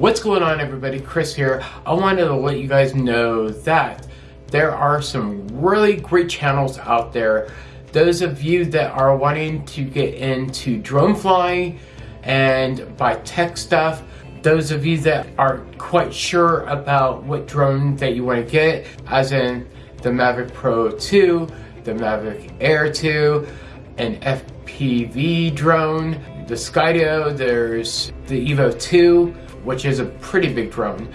What's going on everybody, Chris here. I wanted to let you guys know that there are some really great channels out there. Those of you that are wanting to get into drone flying and buy tech stuff, those of you that aren't quite sure about what drone that you want to get, as in the Mavic Pro 2, the Mavic Air 2, an FPV drone, the Skydio, there's the Evo 2, which is a pretty big drone,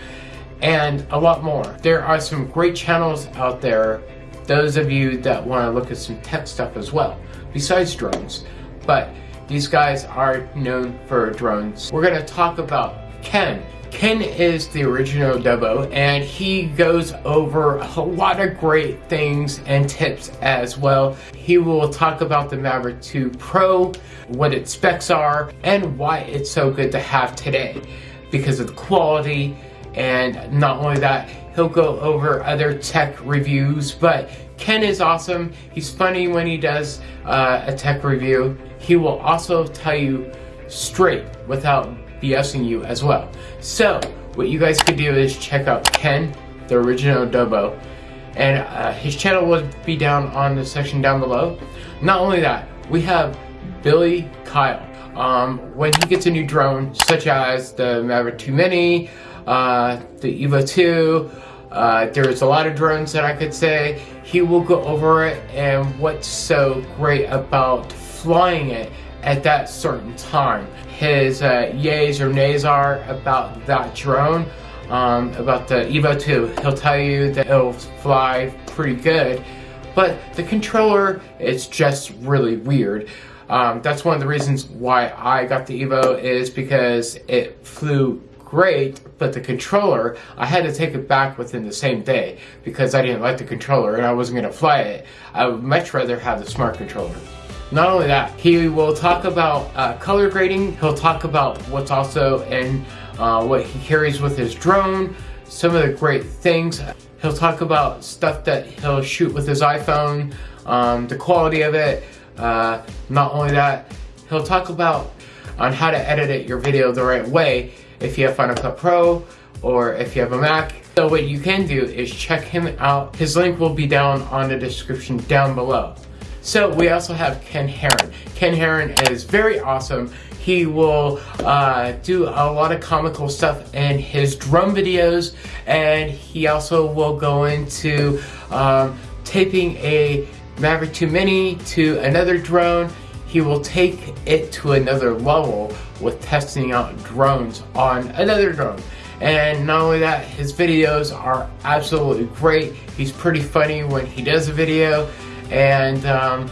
and a lot more. There are some great channels out there, those of you that want to look at some tech stuff as well, besides drones. But these guys are known for drones. We're going to talk about Ken. Ken is the original Dubbo and he goes over a lot of great things and tips as well. He will talk about the Maverick 2 Pro, what its specs are, and why it's so good to have today because of the quality and not only that, he'll go over other tech reviews, but Ken is awesome. He's funny when he does uh, a tech review. He will also tell you straight without BSing you as well. So, what you guys could do is check out Ken, the original Dubbo, and uh, his channel will be down on the section down below. Not only that, we have Billy Kyle. Um, when he gets a new drone, such as the Mavic 2 Mini, uh, the Evo 2, uh, there's a lot of drones that I could say. He will go over it and what's so great about flying it at that certain time. His uh, yays or nays are about that drone, um, about the Evo 2. He'll tell you that it'll fly pretty good, but the controller is just really weird. Um, that's one of the reasons why I got the Evo is because it flew great, but the controller, I had to take it back within the same day because I didn't like the controller and I wasn't going to fly it. I would much rather have the smart controller. Not only that, he will talk about uh, color grading, he'll talk about what's also in uh, what he carries with his drone, some of the great things. He'll talk about stuff that he'll shoot with his iPhone, um, the quality of it. Uh, not only that, he'll talk about on how to edit your video the right way if you have Final Cut Pro or if you have a Mac. So what you can do is check him out. His link will be down on the description down below. So we also have Ken Heron. Ken Heron is very awesome. He will uh, do a lot of comical stuff in his drum videos and he also will go into um, taping a Mavic 2 Mini to another drone he will take it to another level with testing out drones on another drone. And not only that, his videos are absolutely great. He's pretty funny when he does a video and um,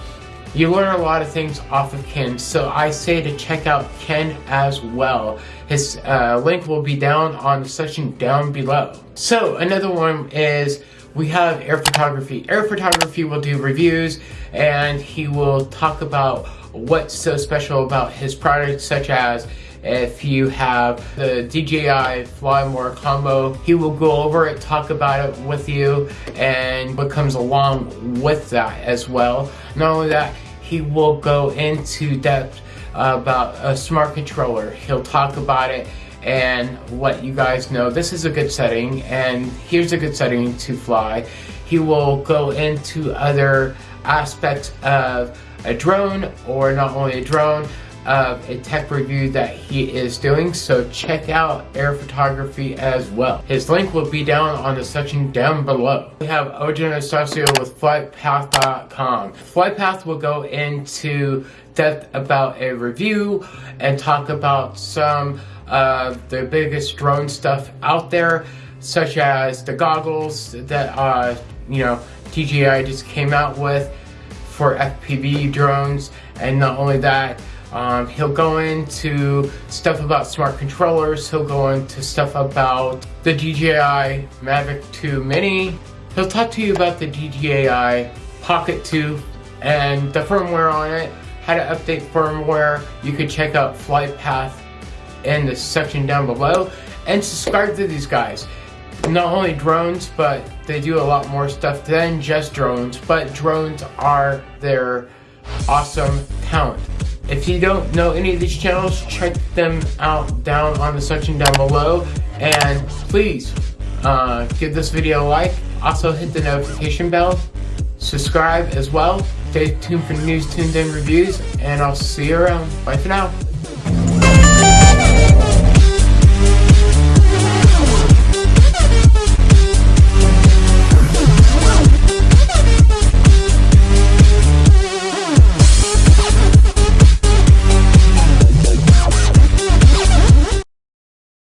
you learn a lot of things off of Ken. So I say to check out Ken as well. His uh, link will be down on the section down below. So another one is we have air photography. Air photography will do reviews and he will talk about what's so special about his products such as if you have the DJI Fly More combo, he will go over it, talk about it with you, and what comes along with that as well. Not only that, he will go into depth about a smart controller. He'll talk about it and what you guys know. This is a good setting, and here's a good setting to fly. He will go into other aspects of a drone or not only a drone of a tech review that he is doing so check out air photography as well his link will be down on the section down below we have Ojo Anastacio with flightpath.com flightpath will go into depth about a review and talk about some of the biggest drone stuff out there such as the goggles that uh you know DJI just came out with for FPV drones. And not only that um, he'll go into stuff about smart controllers. He'll go into stuff about the DJI Mavic 2 Mini. He'll talk to you about the DJI Pocket 2 and the firmware on it. How to update firmware. You could check out flight path in the section down below and subscribe to these guys not only drones, but they do a lot more stuff than just drones, but drones are their awesome talent. If you don't know any of these channels, check them out down on the section down below And please uh, give this video a like. Also hit the notification bell. Subscribe as well. Stay tuned for news, tuned in reviews. And I'll see you around. Bye for now.